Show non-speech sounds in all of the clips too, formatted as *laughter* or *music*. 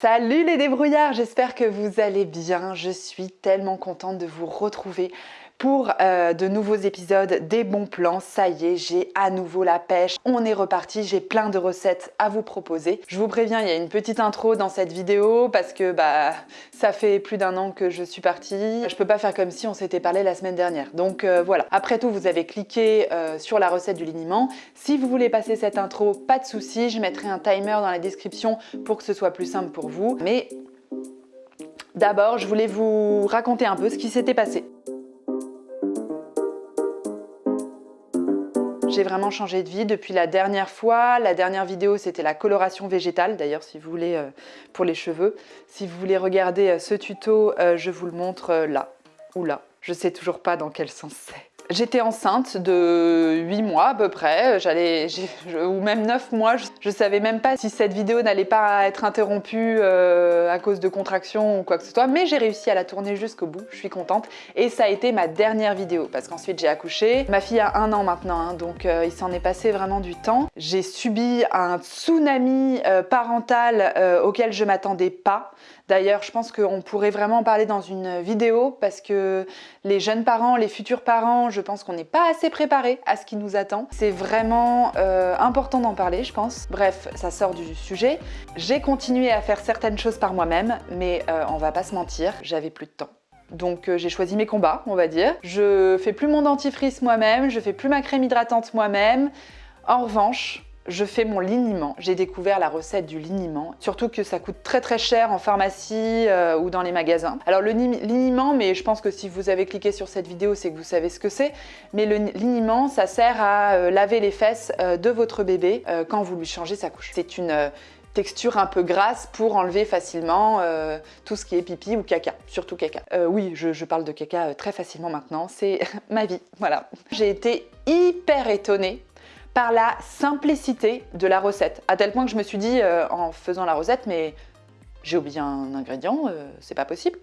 Salut les débrouillards, j'espère que vous allez bien. Je suis tellement contente de vous retrouver pour euh, de nouveaux épisodes des bons plans. Ça y est, j'ai à nouveau la pêche. On est reparti, j'ai plein de recettes à vous proposer. Je vous préviens, il y a une petite intro dans cette vidéo parce que bah ça fait plus d'un an que je suis partie. Je peux pas faire comme si on s'était parlé la semaine dernière. Donc euh, voilà. Après tout, vous avez cliqué euh, sur la recette du liniment. Si vous voulez passer cette intro, pas de souci. Je mettrai un timer dans la description pour que ce soit plus simple pour vous. Mais D'abord, je voulais vous raconter un peu ce qui s'était passé. J'ai vraiment changé de vie depuis la dernière fois. La dernière vidéo, c'était la coloration végétale. D'ailleurs, si vous voulez, euh, pour les cheveux, si vous voulez regarder euh, ce tuto, euh, je vous le montre là ou là. Je sais toujours pas dans quel sens c'est. J'étais enceinte de 8 mois à peu près, j'allais, ou même 9 mois. Je, ne savais même pas si cette vidéo n'allait pas être interrompue euh, à cause de contractions ou quoi que ce soit, mais j'ai réussi à la tourner jusqu'au bout, je suis contente. Et ça a été ma dernière vidéo, parce qu'ensuite j'ai accouché. Ma fille a un an maintenant, hein, donc euh, il s'en est passé vraiment du temps. J'ai subi un tsunami euh, parental auquel je m'attendais pas. D'ailleurs, je pense qu'on pourrait vraiment en parler dans une vidéo parce que les jeunes parents, les futurs parents, je pense qu'on n'est pas assez préparés à ce qui nous attend. C'est vraiment euh, important d'en parler, je pense. Bref, ça sort du sujet. J'ai continué à faire certaines choses par moi-même, mais euh, on va pas se mentir, j'avais plus de temps. Donc euh, j'ai choisi mes combats, on va dire. Je fais plus mon dentifrice moi-même, je fais plus ma crème hydratante moi-même. En revanche, je fais mon liniment. J'ai découvert la recette du liniment, surtout que ça coûte très très cher en pharmacie euh, ou dans les magasins. Alors le liniment, mais je pense que si vous avez cliqué sur cette vidéo, c'est que vous savez ce que c'est. Mais le liniment, ça sert à euh, laver les fesses euh, de votre bébé quand vous lui changez sa couche. C'est une texture un peu grasse pour enlever facilement tout ce qui est pipi ou caca, surtout caca. oui, je, je, parle de caca très facilement maintenant, c'est *laughs* ma vie, voilà. J'ai été hyper étonnée par la simplicité de la recette. À tel point que je me suis dit euh, en faisant la recette, mais j'ai oublié un ingrédient, euh, c'est pas possible.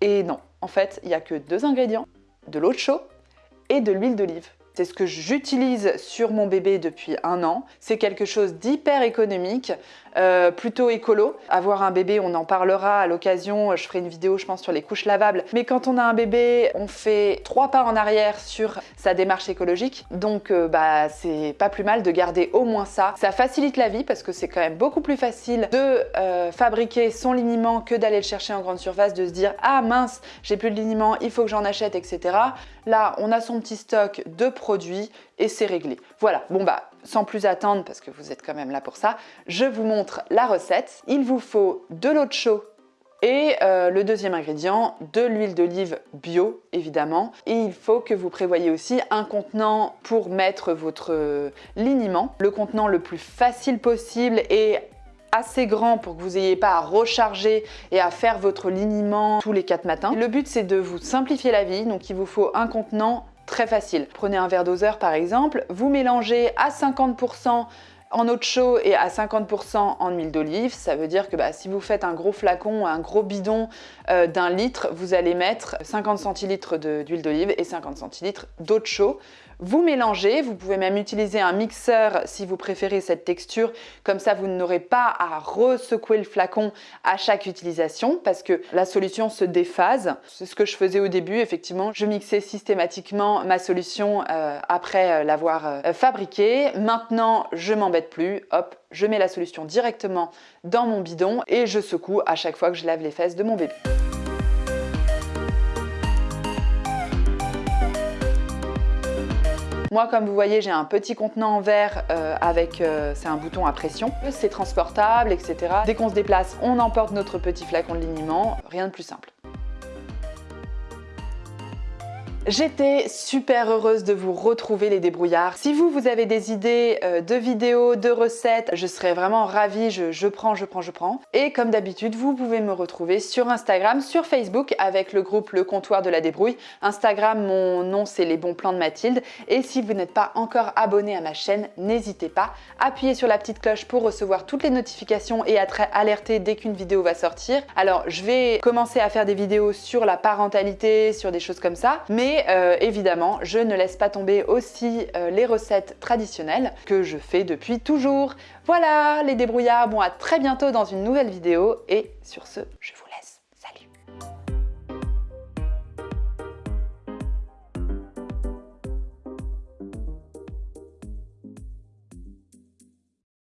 Et non, en fait, il n'y a que deux ingrédients, de l'eau de chaud et de l'huile d'olive. C'est ce que j'utilise sur mon bébé depuis un an. C'est quelque chose d'hyper économique, euh, plutôt écolo. Avoir un bébé, on en parlera à l'occasion. Je ferai une vidéo, je pense, sur les couches lavables. Mais quand on a un bébé, on fait trois pas en arrière sur sa démarche écologique. Donc, euh, bah, c'est pas plus mal de garder au moins ça. Ça facilite la vie parce que c'est quand même beaucoup plus facile de euh, fabriquer son liniment que d'aller le chercher en grande surface, de se dire « Ah mince, j'ai plus de liniment, il faut que j'en achète, etc. » Là, on a son petit stock de produits produit et c'est réglé. Voilà, bon bah sans plus attendre parce que vous êtes quand même là pour ça, je vous montre la recette. Il vous faut de l'eau de chaud et euh, le deuxième ingrédient, de l'huile d'olive bio évidemment. Et il faut que vous prévoyez aussi un contenant pour mettre votre liniment. Le contenant le plus facile possible et assez grand pour que vous n'ayez pas à recharger et à faire votre liniment tous les quatre matins. Le but c'est de vous simplifier la vie, donc il vous faut un contenant Très facile. Prenez un verre doseur par exemple, vous mélangez à 50% en eau de chaud et à 50% en huile d'olive. Ça veut dire que bah, si vous faites un gros flacon, un gros bidon euh, d'un litre, vous allez mettre 50 centilitres d'huile d'olive et 50 centilitres d'eau de chaud. Vous mélangez, vous pouvez même utiliser un mixeur si vous préférez cette texture, comme ça vous n'aurez pas à resecouer le flacon à chaque utilisation parce que la solution se déphase. C'est ce que je faisais au début, effectivement, je mixais systématiquement ma solution euh, après euh, l'avoir euh, fabriquée. Maintenant, je m'embête plus, hop, je mets la solution directement dans mon bidon et je secoue à chaque fois que je lave les fesses de mon bébé. Moi, comme vous voyez, j'ai un petit contenant en verre euh, avec, euh, c'est un bouton à pression. C'est transportable, etc. Dès qu'on se déplace, on emporte notre petit flacon de liniment. Rien de plus simple. J'étais super heureuse de vous retrouver les débrouillards. Si vous, vous avez des idées euh, de vidéos, de recettes, je serais vraiment ravie, je, prends, je prends, je prends. Et comme d'habitude, vous pouvez me retrouver sur Instagram, sur Facebook avec le groupe Le Comptoir de la Débrouille. Instagram, mon nom c'est Les Bons Plans de Mathilde. Et si vous n'êtes pas encore abonné à ma chaîne, n'hésitez pas. Appuyez sur la petite cloche pour recevoir toutes les notifications et être alerté dès qu'une vidéo va sortir. Alors, je vais commencer à faire des vidéos sur la parentalité, sur des choses comme ça. Mais Et euh, évidemment, je ne laisse pas tomber aussi euh, les recettes traditionnelles que je fais depuis toujours. Voilà les débrouillards, bon à très bientôt dans une nouvelle vidéo et sur ce, je vous laisse.